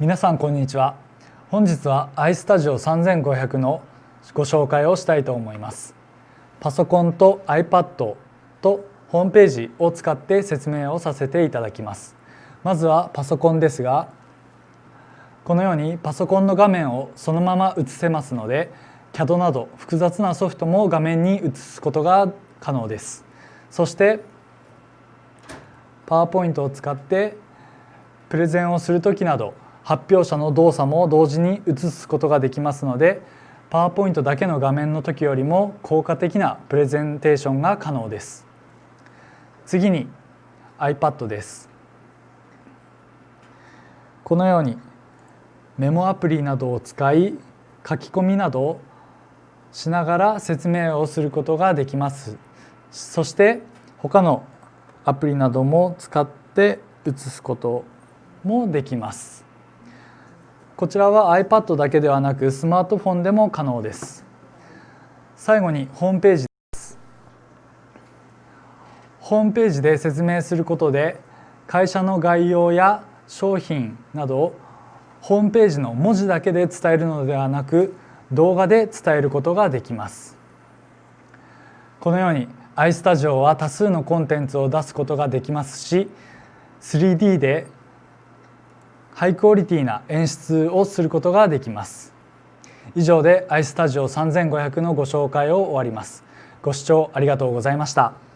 皆さんこんにちは。本日は iStudio 3500のご紹介をしたいと思います。パソコンと iPad とホームページを使って説明をさせていただきます。まずはパソコンですがこのようにパソコンの画面をそのまま映せますので CAD など複雑なソフトも画面に映すことが可能です。そしてパワーポイントを使ってプレゼンをする時など発表者の動作も同時に映すことができますのでパワーポイントだけの画面の時よりも効果的なプレゼンテーションが可能です。次に iPad です。このようにメモアプリなどを使い書き込みなどをしながら説明をすることができます。そして他のアプリなども使って写すこともできます。こちらは iPad だけではなくスマートフォンでも可能です。最後にホームページです。ホームページで説明することで会社の概要や商品などをホームページの文字だけで伝えるのではなく動画で伝えることができます。このように iStudio は多数のコンテンツを出すことができますし 3D でハイクオリティな演出をすることができます。以上で iStudio3500 のご紹介を終わります。ご視聴ありがとうございました。